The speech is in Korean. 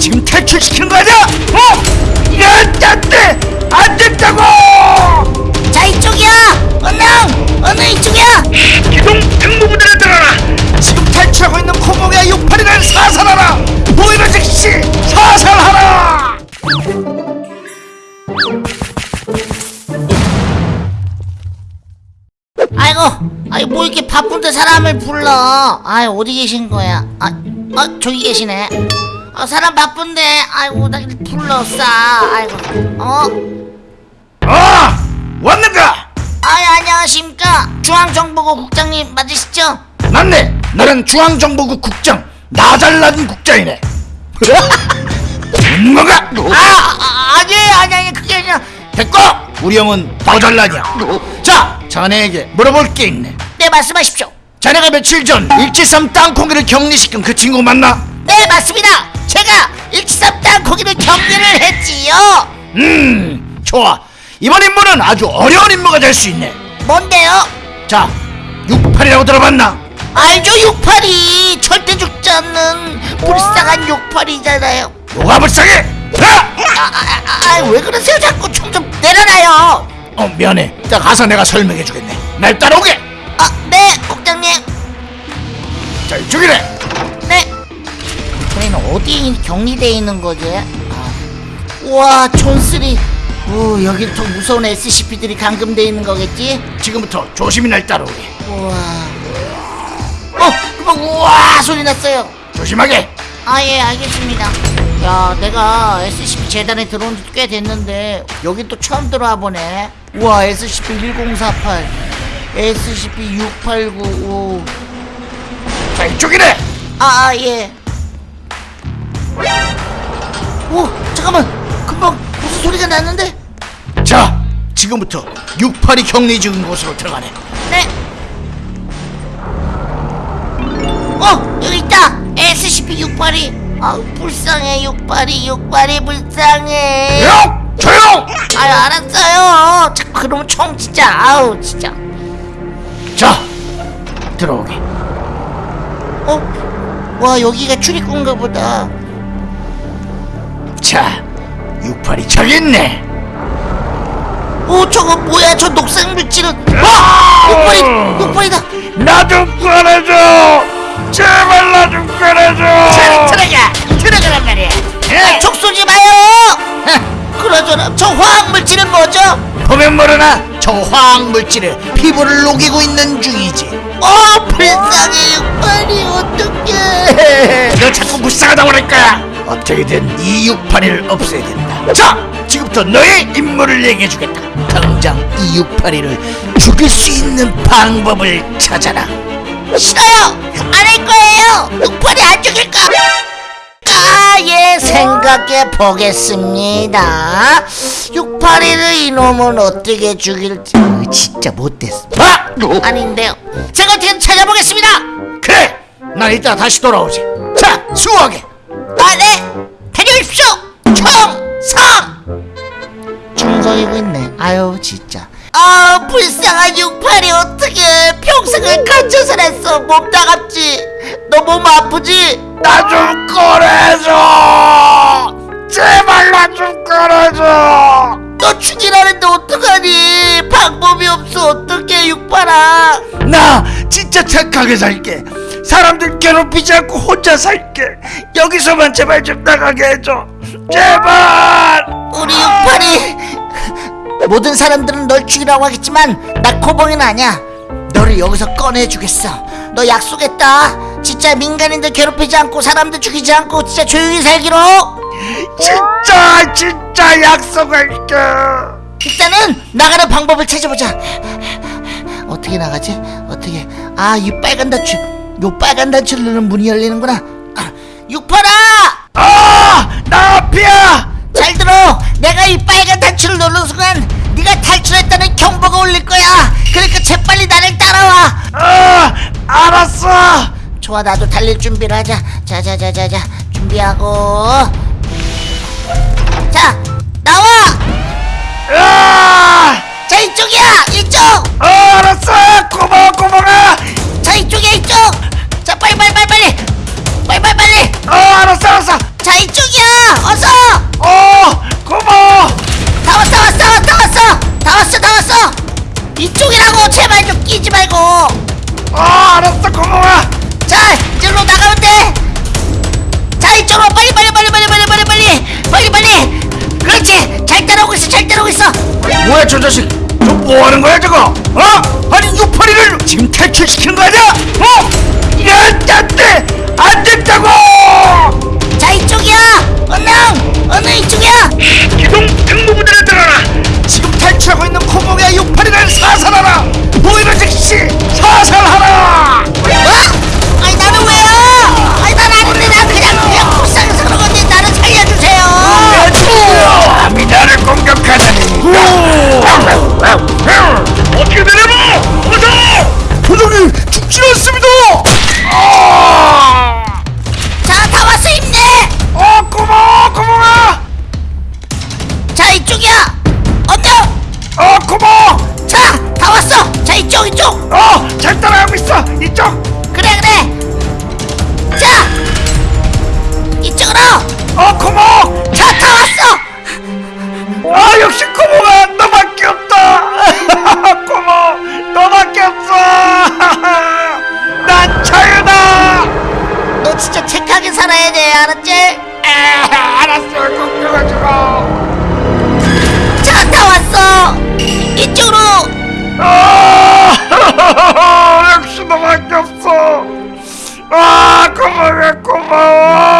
지금 탈출시키는 거 아니야? 어? 야, 안 돼! 안 된다고! 자 이쪽이야 언능 언능 이쪽이야 기동 특무부대를 들어라! 지금 탈출하고 있는 코몽이와 육팔이를 사살하라! 보이는 즉시 사살하라! 아이고 아이 뭐 이렇게 바쁜데 사람을 불러 아이 어디 계신 거야 아, 아 저기 계시네 아 사람 바쁜데 아이고 나 불렀어 아이고 어 아! 왔는가? 아이 안녕하십니까 중앙정보국 국장님 맞으시죠 맞네! 나는 중앙정보국 국장 나잘난 국장이네 뭔가? 아, 아 아니에요 아니 아니 그게 아니라 됐고! 우리 형은 나잘난이야 자! 자네에게 물어볼 게 있네 네 말씀하십시오 자네가 며칠 전 일지삼 땅콩이를 격리시킨 그 친구 맞나? 네 맞습니다. 제가 일치삼 땅콩이를 격리를 했지요. 음 좋아. 이번 임무는 아주 어려운 임무가 될 수 있네. 뭔데요? 자 68이라고 들어봤나? 알죠 68이. 절대 죽지 않는 불쌍한 68이잖아요. 뭐가 불쌍해? 야! 아왜 그러세요? 자꾸 좀 좀 내려놔요. 어 미안해. 자 가서 내가 설명해 주겠네. 날 따라오게! 아네 국장님. 자 이쪽이래 네 저희는 어디 격리돼 있는 거지? 아. 우와 촌스리. 오 여기 더 무서운 SCP들이 감금돼 있는 거겠지? 지금부터 조심히 날 따라오게. 우와. 어 그만 우와 소리 났어요. 조심하게. 아 예 알겠습니다. 야 내가 SCP 재단에 들어온 지 꽤 됐는데 여기 또 처음 들어와 보네. 우와 SCP-1048 SCP-6895 자 이쪽이래 아, 예. 오, 잠깐만. 금방 무슨 소리가 났는데? 자 지금부터 68이 격리 중인 곳으로 들어가네 네. 어, 여기 있다. SCP-682. 아, 불쌍해, 682, 682 불쌍해. 조용! 조용! 아유, 알았어요. 자꾸 그러면 총 진짜. 아우, 진짜. 자 들어오게 어? 와, 여기가 출입구인가 보다. 자 68이 저기 있네 오, 저거 뭐야? 저 녹색 물질은. 와! 682, 682다. 나 좀 꺼내줘 제발 나 좀 꺼내줘 들어가 들어가란 말이야 아, 촉 쏘지 마요 그러저나 저 화학 물질은 뭐죠? 보면 모르나 저 화학 물질을 피부를 녹이고 있는 중이지 어 불쌍해 육팔이 어떡해 너 자꾸 불쌍하다고 그럴 거야 어떻게든 이 681을 없애야 된다. 자 지금부터 너의 임무를 얘기해주겠다. 당장 이 681을 죽일 수 있는 방법을 찾아라. 싫어요. 안 할 거예요. 육팔이 안 죽일까? 아예 생각해 보겠습니다. 681을 이놈은 어떻게 죽일지. 어, 진짜 못됐어. 아! 아닌데요. 제가 어떻게 찾아보겠습니다. 그래 난 이따 다시 돌아오지. 자 수고하 게 아네 다녀오십시오. 총성! 충성이고 있네. 아유 진짜. 아 불쌍한 68이 어떻게 평생을 갇혀 살았어 몸 따갑지? 너 몸 아프지? 나 좀 꺼내줘! 제발 나 좀 꺼내줘! 너 죽이라는데 어떡하니? 방법이 없어. 어떡해 68아? 나 진짜 착하게 살게 사람들 괴롭히지 않고 혼자 살게. 여기서만 제발 좀 나가게 해줘. 제발! 우리 68이 모든 사람들은 널 죽이라고 하겠지만 나 코봉이는 아니야. 너를 여기서 꺼내주겠어. 너 약속했다. 진짜 민간인들 괴롭히지 않고 사람들 죽이지 않고 진짜 조용히 살기로. 진짜 진짜 약속할게. 일단은 나가는 방법을 찾아보자. 어떻게 나가지? 어떻게? 아 이 빨간 단추 요 빨간 단추를 누르면 문이 열리는구나. 아, 육팔아 아나 앞이야! 잘 들어. 내가 이 빨간 단추를 누르는 순간 네가 탈출했다는 경보가 울릴 거야. 그러니까 재빨리 나를 따라와. 아 알았어! 좋아 나도 달릴 준비를 하자. 자자자자자 준비하고. 자 나와! 아! 자 이쪽이야! 이쪽! 어, 알았어! 고마워 아 알았어 고마워 자 이쪽으로 나가면 돼. 자 이쪽으로 빨리 빨리 빨리 빨리 빨리 빨리 빨리 빨리 빨리. 그렇지 잘 따라오고 있어 잘 따라오고 있어. 뭐야 저 자식 저 뭐하는 거야 저거 어? 아니 유파리를 지금 탈출시키는 거 아니야? 어? 야 안돼 안 된다고 자 이쪽이야 언능 언능 이쪽이야. 기동 특무부대를 들어라 착하게 살아야 돼 알았지? 에 알았어. 꼭 들어주고. 차다 왔어. 이쪽으로. 아 역시 너밖에 없어. 아 고마워 고마워.